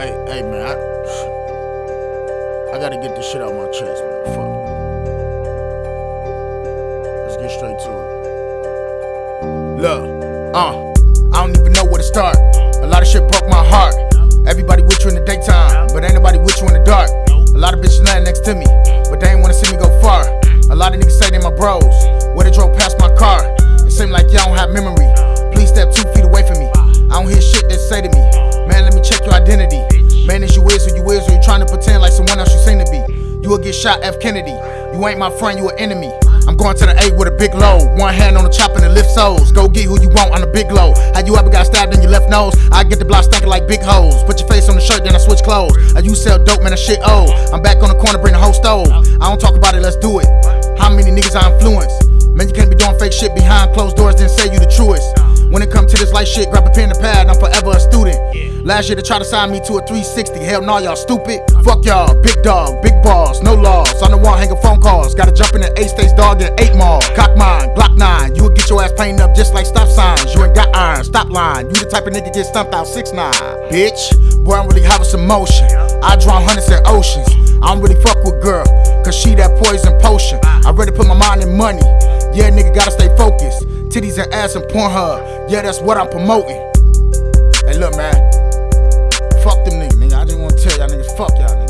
Hey, hey, man, I, I gotta get this shit out of my chest, man. Fuck. Let's get straight to it. Look, uh, I don't even know where to start. A lot of shit broke my heart. You will get shot, F. Kennedy. You ain't my friend, you an enemy. I'm going to the A with a big load. One hand on the chop and the lift soles. Go get who you want on the big load. How you ever got stabbed in your left nose? I get the block stinking like big hoes. Put your face on the shirt, then I switch clothes. I you sell dope, man, that shit old. I'm back on the corner, bring the whole stove. I don't talk about it, let's do it. How many niggas I influence? Man, you can't be doing fake shit behind closed doors, then say you the truest. When it come to this light shit, grab a pen and pad, I'm forever a student. Last year they tried to sign me to a 360. Hell no, y'all stupid. Fuck y'all, big dog, big balls, no laws. On the wall hanging phone calls. Gotta jump in the eight states dog and eight mall. Cock mine, Glock nine. You would get your ass painted up just like stop signs. You ain't got iron, stop line. You the type of nigga get stumped out six nine. Bitch, boy, I'm really having some motion. I drown hundreds in oceans. I don't really fuck with girl, cause she that poison potion. I ready put my mind in money. Yeah, nigga gotta stay focused. Titties and ass and Pornhub. Yeah, that's what I'm promoting. Hey, look, man. Fuck y'all niggas.